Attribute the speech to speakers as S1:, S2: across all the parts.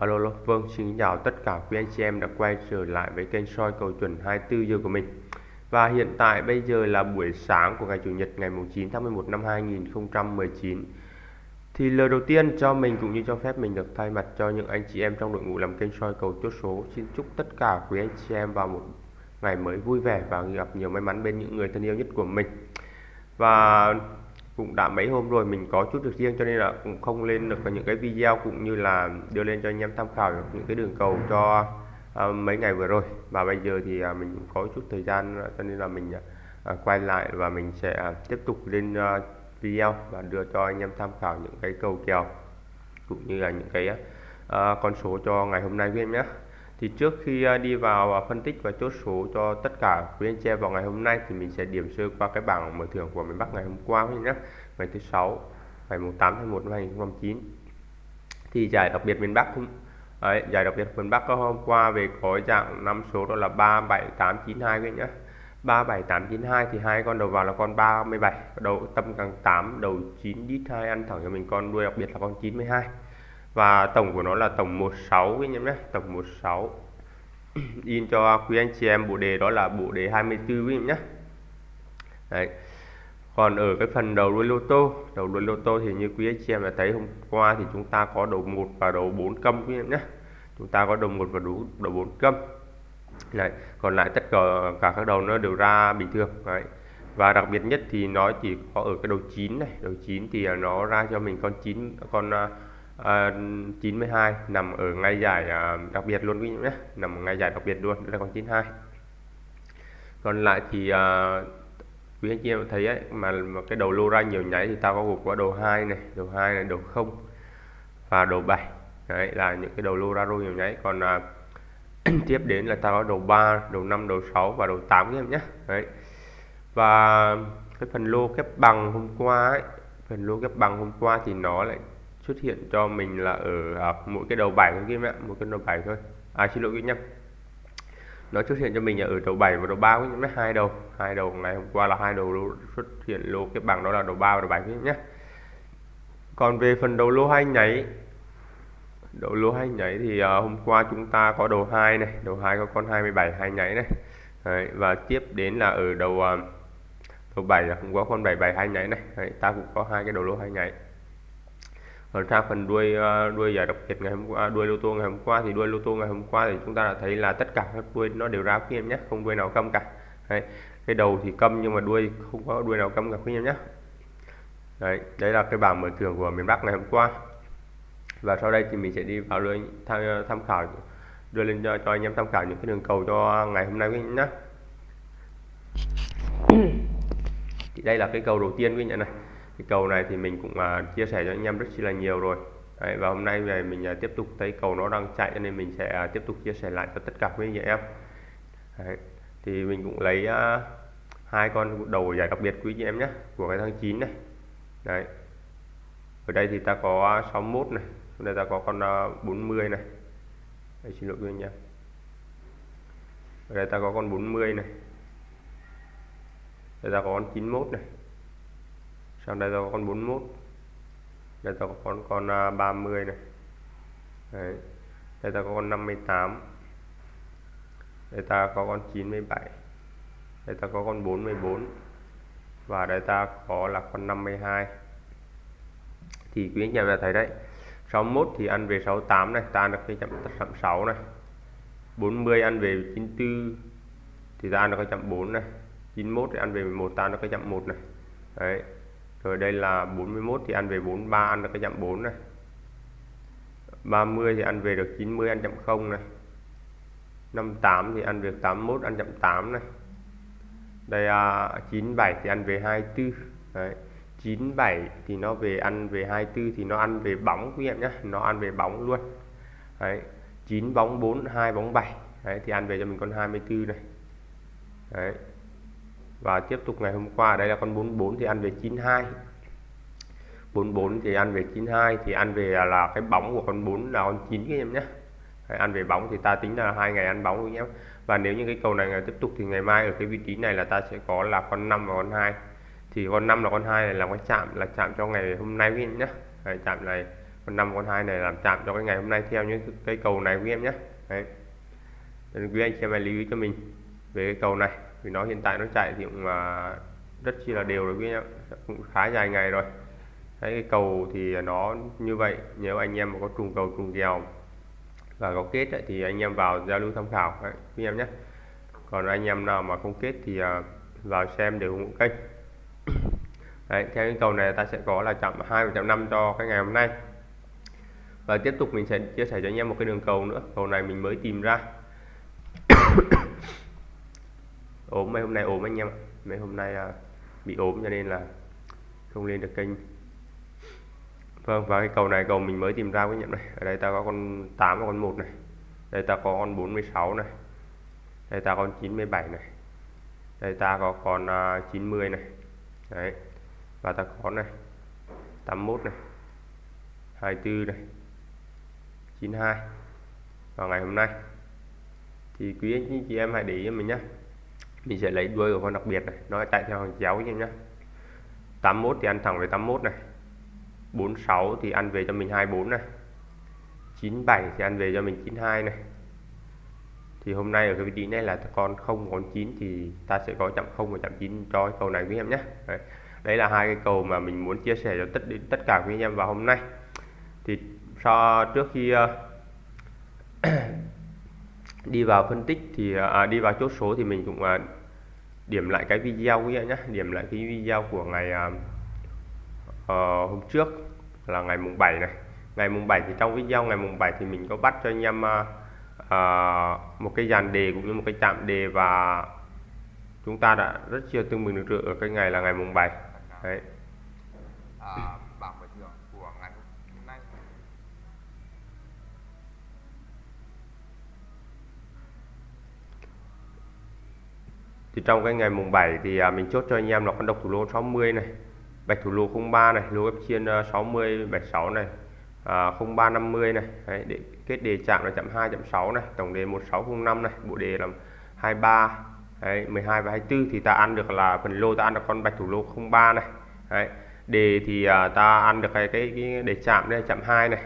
S1: Alo, alo, vâng, xin chào tất cả quý anh chị em đã quay trở lại với kênh soi cầu chuẩn 24 giờ của mình. Và hiện tại bây giờ là buổi sáng của ngày Chủ nhật ngày 9 tháng 11 năm 2019. Thì lời đầu tiên cho mình cũng như cho phép mình được thay mặt cho những anh chị em trong đội ngũ làm kênh soi cầu chốt số. Xin chúc tất cả quý anh chị em vào một ngày mới vui vẻ và gặp nhiều may mắn bên những người thân yêu nhất của mình. Và cũng đã mấy hôm rồi mình có chút được riêng cho nên là cũng không lên được những cái video cũng như là đưa lên cho anh em tham khảo những cái đường cầu cho uh, mấy ngày vừa rồi. Và bây giờ thì uh, mình có chút thời gian cho nên là mình uh, quay lại và mình sẽ uh, tiếp tục lên uh, video và đưa cho anh em tham khảo những cái cầu kèo cũng như là những cái uh, con số cho ngày hôm nay với em nhé thì trước khi à, đi vào à, phân tích và chốt số cho tất cả quý anh chị em vào ngày hôm nay thì mình sẽ điểm sơ qua cái bảng mở thưởng của miền Bắc ngày hôm qua nhé ngày thứ sáu ngày 8 tháng 1 năm 2009 thì giải đặc biệt miền Bắc cũng Đấy, giải đặc biệt miền Bắc có hôm qua về có dạng năm số đó là 37892 quý nhé 37892 thì hai con đầu vào là con 37 đầu tâm càng 8 đầu 9 đít 2 ăn thẳng cho mình con đuôi đặc biệt là con 92 và tổng của nó là tổng 16 quý em nhé. Tổng 16 in cho quý anh chị em bộ đề đó là bộ đề 24 quý em nhé. Đấy. còn ở cái phần đầu đuôi lô tô đầu đuôi lô tô thì như quý anh chị em đã thấy hôm qua thì chúng ta có đầu 1 và đầu 4 câm quý em nhé. Chúng ta có đầu 1 và đầu, đầu 4 câm. Đấy. còn lại tất cả cả các đầu nó đều ra bình thường. Đấy. và đặc biệt nhất thì nó chỉ có ở cái đầu 9 này. Đầu 9 thì nó ra cho mình con 9 con à, à, 92 nằm ở ngay giải à, đặc biệt luôn quý vị nhé. Nằm ở ngay giải đặc biệt luôn đây là con 92 còn lại thì à, quý anh chị em thấy ấy, mà, mà cái đầu lô ra nhiều nháy thì tao có gục qua đầu 2 này đầu 2 này đầu 0 và đầu 7 đấy là những cái đầu lô ra rô nhiều nháy. Còn à, tiếp đến là tao có đầu 3 đầu 5 đầu 6 và đầu 8 em nhé. Đấy. Và cái phần lô kép bằng hôm qua ấy, phần lô kép bằng hôm qua thì nó lại xuất hiện cho mình là ở à, mỗi cái đầu bài thôi kia ạ một cái đầu bài thôi. À xin lỗi quý nhá nó xuất hiện cho mình là ở đầu 7 và đầu 3 quý nhá hai đầu. Hai đầu ngày hôm qua là hai đầu lô xuất hiện lô cái bảng đó là đầu 3 và đầu 7 nhé. Còn về phần đầu lô hai nháy đầu lô hai nháy thì uh, hôm qua chúng ta có đầu 2 này đầu 2 có con 27 hai nháy này. Đấy, và tiếp đến là ở đầu uh, đầu 7 là cũng có con 77 hai nháy này. Đấy, ta cũng có hai cái đầu lô hai nháy còn sang phần đuôi ờ, đuôi giải đặc biệt ngày hôm qua đuôi lô tô ngày hôm qua thì đuôi lô tô ngày hôm qua thì chúng ta đã thấy là tất cả các đuôi nó đều ra quý em nhé không đuôi nào câm cả. Đấy. cái đầu thì câm nhưng mà đuôi không có đuôi nào câm cả quý em nhé. Đấy đấy là cái bảng mở thưởng của miền Bắc ngày hôm qua. Và sau đây thì mình sẽ đi vào lưới tham, ờ, tham khảo đưa lên cho, cho anh em tham khảo những cái đường cầu cho ngày hôm nay quý nhé. Thì đây là cái cầu đầu tiên quý nhận này cái cầu này thì mình cũng uh, chia sẻ cho anh em rất là nhiều rồi. Đấy, và hôm nay về mình uh, tiếp tục thấy cầu nó đang chạy nên mình sẽ uh, tiếp tục chia sẻ lại cho tất cả quý anh chị em. Đấy, thì mình cũng lấy uh, hai con đầu giải đặc biệt quý chị em nhé của cái tháng 9 này. Đấy. Ở đây thì ta có 61 này ở đây ta có con 40 này. Đây, xin lỗi quý anh em. Ở đây ta có con 40 này. Đây ta có con 91 này sau đây tôi có con 41 đây tôi có con con à, 30 này. Đấy. đây ta có con 58 đây ta có con 97 đây ta có con 44 và đây ta có là con 52 thì quý anh em đã thấy đấy. 61 thì ăn về 68 này, ta ăn được cái chậm 6 này. 40 ăn về 94 thì ta ăn được cái chậm 4 này. 91 thì ăn về 11 ta ăn được cái chậm 1 này. Đấy rồi đây là 41 thì ăn về 43 ăn được cái chậm 4 này. 30 thì ăn về được 90 ăn chậm 0 này. 58 thì ăn về 81 ăn chậm 8 này. Đây à, 97 thì ăn về 24 Đấy. 97 thì nó về ăn về 24 thì nó ăn về bóng quý em nhé nó ăn về bóng luôn. Đấy. 9 bóng 4 2 bóng 7 Đấy, thì ăn về cho mình con 24 này. Đấy và tiếp tục ngày hôm qua đây là con 44 thì ăn về 92 44 thì ăn về 92 thì ăn về là cái bóng của con 4 là con 9 các em nhé. Đấy, ăn về bóng thì ta tính là hai ngày ăn bóng nhé. Và nếu như cái cầu này ngày tiếp tục thì ngày mai ở cái vị trí này là ta sẽ có là con 5 và con 2 thì con 5 là con 2 này là cái chạm là chạm cho ngày hôm nay các em nhé. Đấy, chạm này con 5 con 2 này làm chạm cho cái ngày hôm nay theo những cái cầu này quý em nhé. Đấy. Nên quý anh xem hãy lưu ý cho mình về cái cầu này vì nó hiện tại nó chạy thì cũng rất chi là đều rồi quý em. Cũng khá dài ngày rồi. Đấy cái cầu thì nó như vậy. Nếu anh em mà có trùng cầu trùng kèo và có kết ấy, thì anh em vào giao lưu tham khảo. Đấy, quý em nhé. Còn anh em nào mà không kết thì à, vào xem để ủng hộ kênh. Đấy, theo cái cầu này ta sẽ có là chạm 2 và chạm 5 cho cái ngày hôm nay. Và tiếp tục mình sẽ chia sẻ cho anh em một cái đường cầu nữa. Cầu này mình mới tìm ra. ốm mấy hôm nay ốm anh em ạ. Mấy hôm nay à, bị ốm cho nên là không lên được kênh. Vâng và cái cầu này cầu mình mới tìm ra với nhận này. Ở đây ta có con 8 và con 1 này. Đây ta có con 46 này. Đây ta có con 97 này. Đây ta có con à, uh, 90 này. Đấy và ta có này 81 này 24 này 92 vào ngày hôm nay. Thì quý anh chị em hãy để ý cho mình nhé mình sẽ lấy đuôi của con đặc biệt này nó chạy theo hàng chéo nhé 81 thì ăn thẳng về 81 này. 46 thì ăn về cho mình 24 này. 97 thì ăn về cho mình 92 này. Thì hôm nay ở cái vị trí này là con 0 con 9 thì ta sẽ có chậm 0 và chậm 9 cho cái cầu này với em nhé đấy. đấy là hai cái cầu mà mình muốn chia sẻ cho tất tất cả quý anh em vào hôm nay. Thì so trước khi uh, đi vào phân tích thì à, đi vào chốt số thì mình cũng à, điểm lại cái video quý vị nhé điểm lại cái video của ngày à, à, hôm trước là ngày mùng 7 này. Ngày mùng 7 thì trong video ngày mùng 7 thì mình có bắt cho anh em à, à, một cái dàn đề cũng như một cái chạm đề và chúng ta đã rất chưa tương bừng được ở cái ngày là ngày mùng 7 đấy
S2: à, bảng giải thưởng của ngày hôm nay
S1: thì trong cái ngày mùng 7 thì à, mình chốt cho anh em là con độc thủ lô 60 này bạch thủ lô 03 này lô ép chiên à, 60 76 này à, 0350 này Đấy, để kết đề chạm là chậm 2 chậm 6 này tổng đề 1605 này bộ đề là 23 Đấy, 12 và 24 thì ta ăn được là phần lô ta ăn được con bạch thủ lô 03 này Đấy, đề thì à, ta ăn được cái cái, cái đề chạm đây chậm 2 này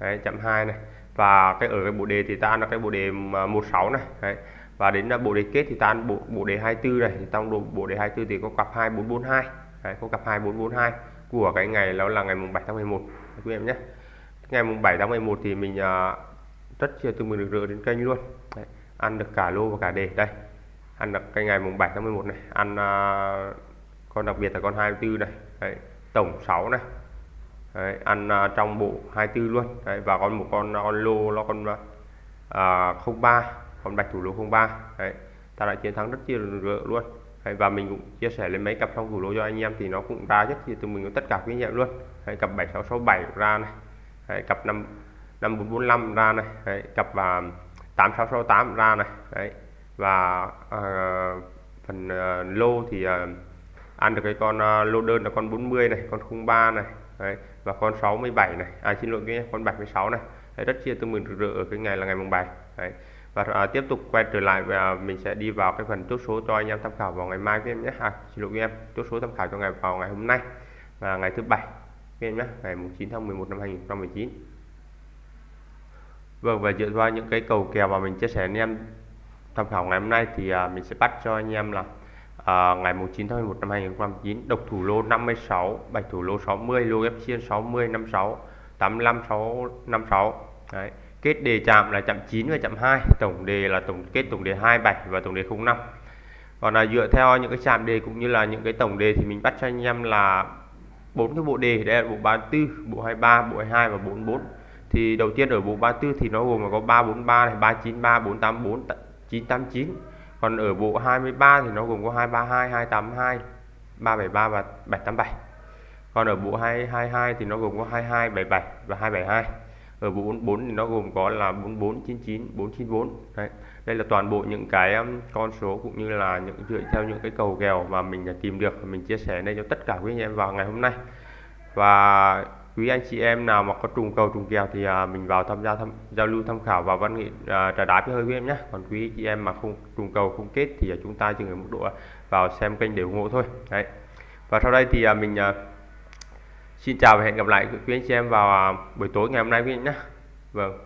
S1: Đấy, chậm 2 này. Và cái ở cái bộ đề thì ta ăn được cái bộ đề à, 16 này Đấy, và đến là bộ đề kết thì ta ăn bộ bộ đề 24 này. Thì trong bộ, bộ đề 24 thì có cặp 2442 Đấy, có cặp 2442 của cái ngày đó là ngày mùng 7 tháng 11 đấy, quý em nhé. Ngày mùng 7 tháng 11 thì mình à, uh, rất chia từ mừng được rửa đến kênh luôn. Đấy, ăn được cả lô và cả đề. Đây ăn được cái ngày mùng 7 tháng 11 này. Ăn uh, con đặc biệt là con 24 này. Đấy, tổng 6 này. Đấy, ăn uh, trong bộ 24 luôn. Đấy, và còn một con con lô nó con uh, 03 con bạch thủ lô 03 Đấy, ta đã chiến thắng rất chia rửa luôn. Đấy, và mình cũng chia sẻ lên mấy cặp trong thủ lô cho anh em thì nó cũng ra rất chia từ mình có tất cả kinh nghiệm luôn. Đấy, cặp 7667 ra này. Đấy, cặp 5 5445 ra này. Đấy, cặp và 8668 ra này. Đấy, và uh, phần uh, lô thì uh, ăn được cái con uh, lô đơn là con 40 này con 03 này. Đấy, và con 67 này. À xin lỗi cái con 76 này. Đấy, rất chia tương mừng rực rỡ ở cái ngày là ngày mùng 7 Đấy và à, tiếp tục quay trở lại và mình sẽ đi vào cái phần chốt số cho anh em tham khảo vào ngày mai các em nhé. À, xin lỗi em chốt số tham khảo cho ngày vào ngày hôm nay và ngày thứ bảy các em nhé ngày 9 tháng 11 năm 2019 Vâng và dựa vào những cái cầu kèo mà mình chia sẻ anh em tham khảo ngày hôm nay thì à, mình sẽ bắt cho anh em là à, ngày 9 tháng 11 năm 2019 độc thủ lô 56 bạch thủ lô 60 lô ghép chiên 60 56 85 6 56 Đấy kết đề chạm là chạm 9 và chạm 2 tổng đề là tổng, kết tổng đề 27 và tổng đề 05 còn là dựa theo những cái chạm đề cũng như là những cái tổng đề thì mình bắt cho anh em là bốn cái bộ đề đây là bộ 34 bộ 23 bộ 22 và 44 thì đầu tiên ở bộ 34 thì nó gồm là có 343 này 393 484 989 còn ở bộ 23 thì nó gồm có 232 282 373 và 787 còn ở bộ 222 thì nó gồm có 22 77 và 272 Ờ, ở 44 thì nó gồm có là 4499 494 đấy. Đây là toàn bộ những cái con số cũng như là những dựa theo những cái cầu kèo mà mình đã tìm được mình chia sẻ đây cho tất cả quý anh em vào ngày hôm nay. Và quý anh chị em nào mà có trùng cầu trùng kèo thì à, mình vào tham gia tham, giao lưu tham khảo và văn nghệ à, trà đá với hơi quý em nhé. Còn quý chị em mà không trùng cầu không kết thì à, chúng ta chỉ ở mức độ à, vào xem kênh để ủng hộ thôi. Đấy. Và sau đây thì à, mình à, xin chào và hẹn gặp lại quý anh chị em vào à, buổi tối ngày hôm nay quý anh nhé. Vâng.